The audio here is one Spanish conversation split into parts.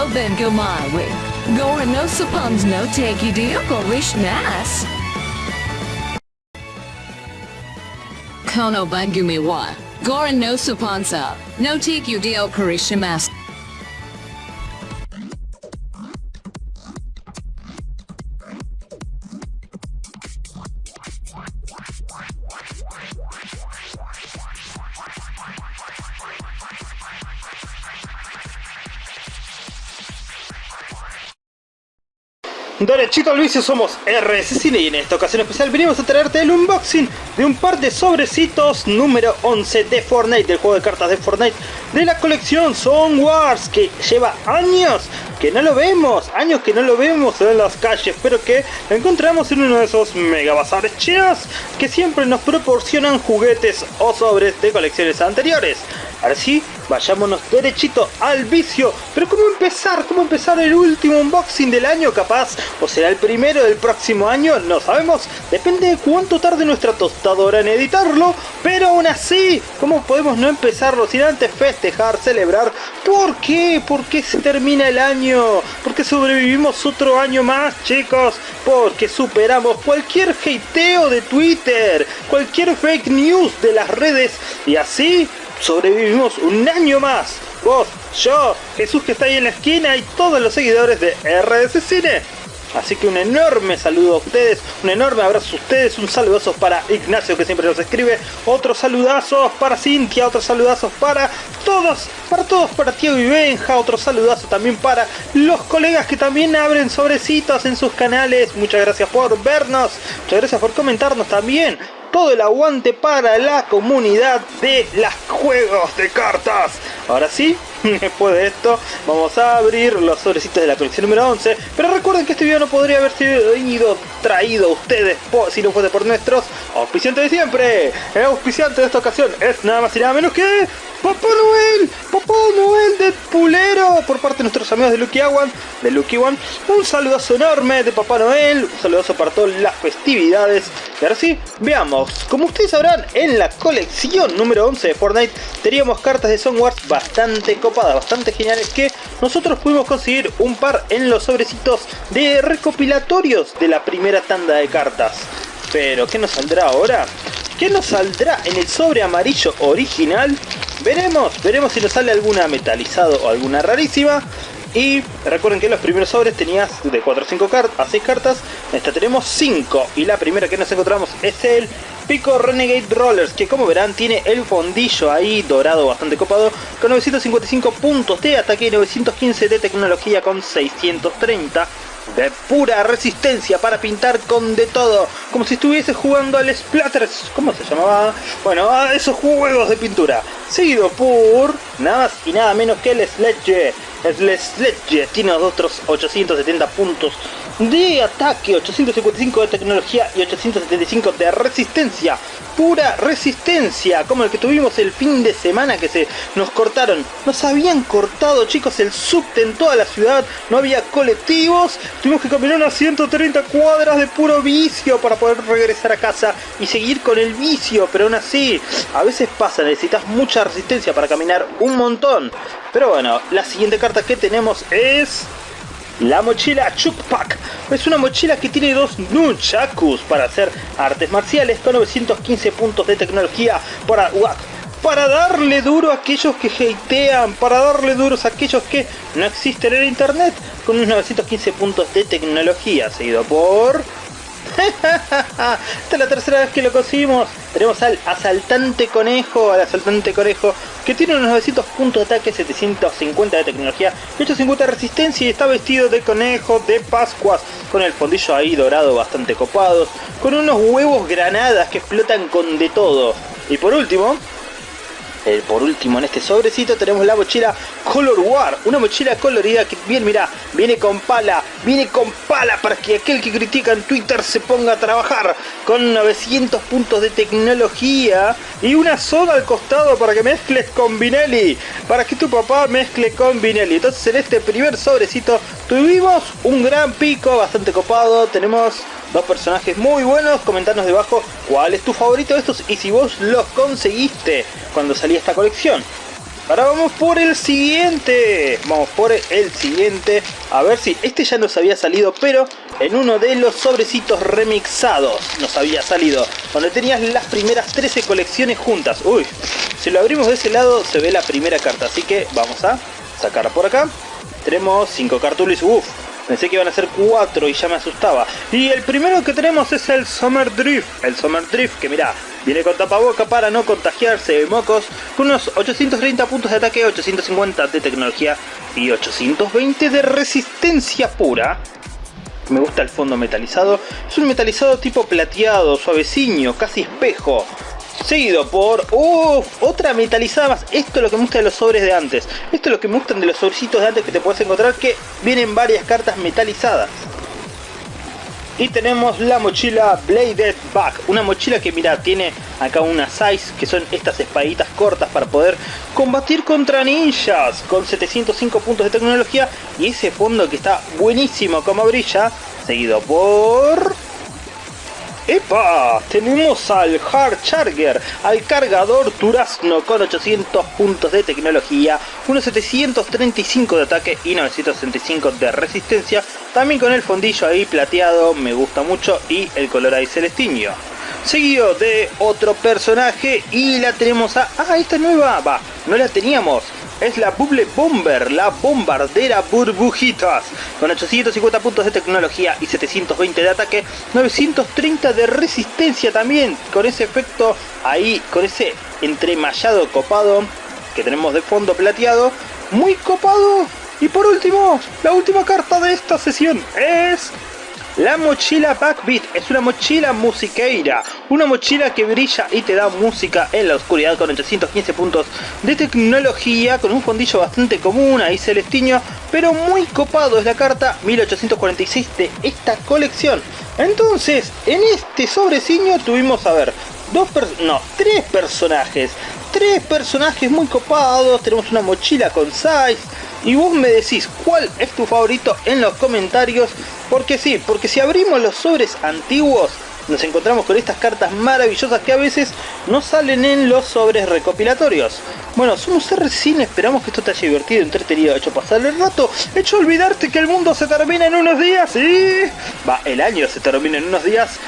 no then go my way. No suppons no take you deal dear Korishness. Kono bangumi wa. Gore no suponsa. No take you deal dear Korishness. Derechito al vicio somos RS Cine y en esta ocasión especial venimos a traerte el unboxing de un par de sobrecitos número 11 de Fortnite, del juego de cartas de Fortnite de la colección Song Wars que lleva años que no lo vemos, años que no lo vemos en las calles, pero que encontramos en uno de esos mega bazares chinos que siempre nos proporcionan juguetes o sobres de colecciones anteriores. Ahora sí, vayámonos derechito al vicio. Pero ¿cómo empezar? ¿Cómo empezar el último unboxing del año capaz? ¿O será el primero del próximo año? No sabemos. Depende de cuánto tarde nuestra tostadora en editarlo. Pero aún así, ¿cómo podemos no empezarlo sin antes festejar, celebrar? ¿Por qué? ¿Por qué se termina el año? Porque sobrevivimos otro año más, chicos. Porque superamos cualquier hateo de Twitter, cualquier fake news de las redes. Y así sobrevivimos un año más. Vos, yo, Jesús que está ahí en la esquina y todos los seguidores de RDC Cine. Así que un enorme saludo a ustedes, un enorme abrazo a ustedes, un saludazo para Ignacio que siempre nos escribe, otros saludazos para Cintia, otros saludazos para todos, para todos, para Tiago y Benja, otro saludazo también para los colegas que también abren sobrecitos en sus canales, muchas gracias por vernos, muchas gracias por comentarnos también, todo el aguante para la comunidad de los juegos de cartas. Ahora sí, después de esto, vamos a abrir los sobrecitos de la colección número 11. Pero recuerden que este video no podría haber sido traído a ustedes si no fuese por nuestros auspiciantes de siempre. El auspiciante de esta ocasión es nada más y nada menos que ¡Papá Noel! ¡Papá Noel de Pulero! Por parte de nuestros amigos de Lucky One, de Lucky One. Un saludazo enorme de Papá Noel. Un saludazo para todas las festividades. Y ahora sí, veamos. Como ustedes sabrán, en la colección número 11 de Fortnite teníamos cartas de Songwars bastante copadas, bastante geniales que nosotros pudimos conseguir un par en los sobrecitos de recopilatorios de la primera tanda de cartas. Pero, ¿qué nos saldrá ahora? ¿Qué nos saldrá en el sobre amarillo original? Veremos, veremos si nos sale alguna metalizado o alguna rarísima. Y recuerden que los primeros sobres tenías de 4 o 5 cartas a 6 cartas. En esta tenemos 5. Y la primera que nos encontramos es el Pico Renegade Rollers. Que como verán tiene el fondillo ahí dorado bastante copado. Con 955 puntos de ataque y 915 de tecnología con 630 de pura resistencia para pintar con de todo, como si estuviese jugando al Splatters, ¿cómo se llamaba? Bueno, a esos juegos de pintura, seguido por nada más y nada menos que el Sledge. El Sledge tiene otros 870 puntos de ataque, 855 de tecnología y 875 de resistencia. Pura resistencia, como el que tuvimos el fin de semana que se nos cortaron. Nos habían cortado, chicos, el subte en toda la ciudad. No había colectivos. Tuvimos que caminar unas 130 cuadras de puro vicio para poder regresar a casa y seguir con el vicio. Pero aún así, a veces pasa, necesitas mucha resistencia para caminar un montón. Pero bueno, la siguiente carta que tenemos es... La mochila Chukpak es una mochila que tiene dos nunchakus para hacer artes marciales con 915 puntos de tecnología para para darle duro a aquellos que hatean, para darle duros a aquellos que no existen en internet, con unos 915 puntos de tecnología, seguido por esta es la tercera vez que lo conseguimos. Tenemos al asaltante conejo, al asaltante conejo, que tiene unos 900 puntos de ataque, 750 de tecnología, 850 de resistencia y está vestido de conejo de Pascuas, con el fondillo ahí dorado bastante copados, con unos huevos granadas que explotan con de todo. Y por último, eh, por último en este sobrecito tenemos la mochila Color War, una mochila colorida que bien mira, viene con pala, viene con pala para que aquel que critica en Twitter se ponga a trabajar con 900 puntos de tecnología y una soda al costado para que mezcles con Vinelli, para que tu papá mezcle con Vinelli. Entonces en este primer sobrecito tuvimos un gran pico bastante copado, tenemos dos personajes muy buenos, comentarnos debajo cuál es tu favorito de estos y si vos los conseguiste cuando salía esta colección. Ahora vamos por el siguiente. Vamos por el siguiente. A ver si este ya nos había salido, pero en uno de los sobrecitos remixados nos había salido. Donde tenías las primeras 13 colecciones juntas. Uy, si lo abrimos de ese lado se ve la primera carta. Así que vamos a sacarla por acá. Tenemos 5 cartulis. Uf, Pensé que iban a ser 4 y ya me asustaba. Y el primero que tenemos es el Summer Drift. El Summer Drift que mira, viene con tapaboca para no contagiarse de mocos. Con unos 830 puntos de ataque, 850 de tecnología y 820 de resistencia pura. Me gusta el fondo metalizado. Es un metalizado tipo plateado, suavecino, casi espejo. Seguido por... ¡Uff! Otra metalizada más. Esto es lo que me gusta de los sobres de antes. Esto es lo que me gustan de los sobrecitos de antes que te puedes encontrar. Que vienen varias cartas metalizadas. Y tenemos la mochila Bladed Back. Una mochila que mira, tiene acá una size. Que son estas espaditas cortas para poder combatir contra ninjas. Con 705 puntos de tecnología. Y ese fondo que está buenísimo como brilla. Seguido por... ¡Epa! Tenemos al Hard Charger, al cargador Durazno con 800 puntos de tecnología, unos 735 de ataque y 965 de resistencia, también con el fondillo ahí plateado, me gusta mucho, y el color ahí celestinio. Seguido de otro personaje y la tenemos a... ¡Ah, esta nueva! Va, no la teníamos es la Bubble Bomber, la bombardera burbujitas, con 850 puntos de tecnología y 720 de ataque, 930 de resistencia también, con ese efecto ahí, con ese entremallado copado que tenemos de fondo plateado, muy copado. Y por último, la última carta de esta sesión es la mochila Backbeat es una mochila musiqueira, una mochila que brilla y te da música en la oscuridad con 815 puntos de tecnología, con un fondillo bastante común, ahí celestiño, pero muy copado es la carta 1846 de esta colección. Entonces, en este sobreciño tuvimos, a ver, dos no, tres personajes, tres personajes muy copados, tenemos una mochila con size, y vos me decís cuál es tu favorito en los comentarios. Porque sí, porque si abrimos los sobres antiguos, nos encontramos con estas cartas maravillosas que a veces no salen en los sobres recopilatorios. Bueno, somos Cine, esperamos que esto te haya divertido, entretenido, hecho pasar el rato, hecho olvidarte que el mundo se termina en unos días y... Va, el año se termina en unos días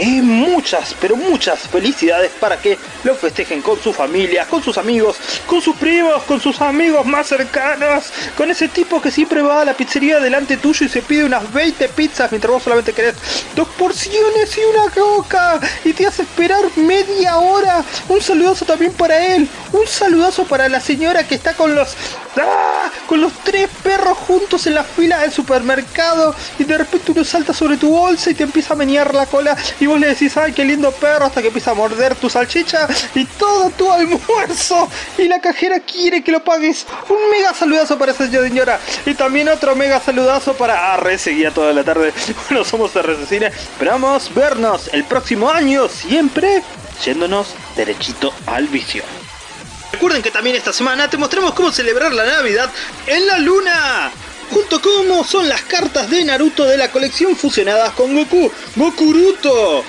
y muchas, pero muchas felicidades para que lo festejen con su familia, con sus amigos, con sus primos, con sus amigos más cercanos, con ese tipo que siempre va a la pizzería delante tuyo y se pide unas 20 pizzas mientras vos solamente querés dos porciones y una coca y te hace esperar media hora. Un saludazo también para él, un saludazo para la señora que está con los ¡Ah! con los tres perros juntos en la fila del supermercado y de repente uno salta sobre tu bolsa y te empieza a menear la cola y vos le decís, ay, qué lindo perro, hasta que empieza a morder tu salchicha y todo tu almuerzo y la cajera quiere que lo pagues. Un mega saludazo para esa señora y también otro mega saludazo para Arre, seguía toda la tarde. Bueno, somos RC Cine, esperamos vernos el próximo año, siempre yéndonos derechito al vicio. Recuerden que también esta semana te mostramos cómo celebrar la Navidad en la Luna. Junto como son las cartas de Naruto de la colección fusionadas con Goku, Gokuruto.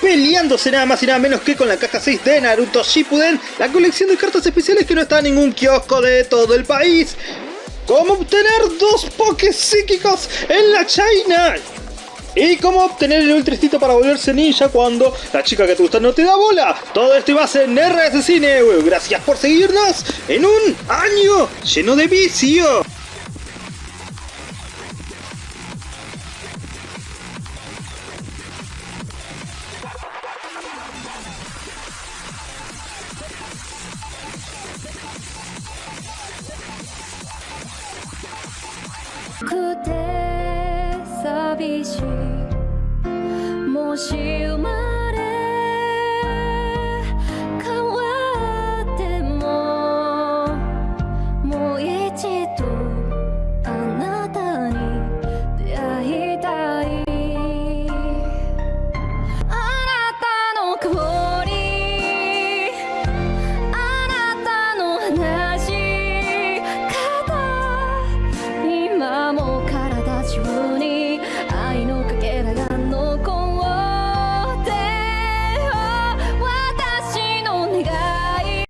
Peleándose nada más y nada menos que con la caja 6 de Naruto Shippuden, la colección de cartas especiales que no está en ningún kiosco de todo el país. ¿Cómo obtener dos Pokés psíquicos en la China? Y cómo obtener el ultristito para volverse ninja cuando la chica que te gusta no te da bola. Todo esto y más en RS Cine. Gracias por seguirnos en un año lleno de vicio. 比起，莫笑问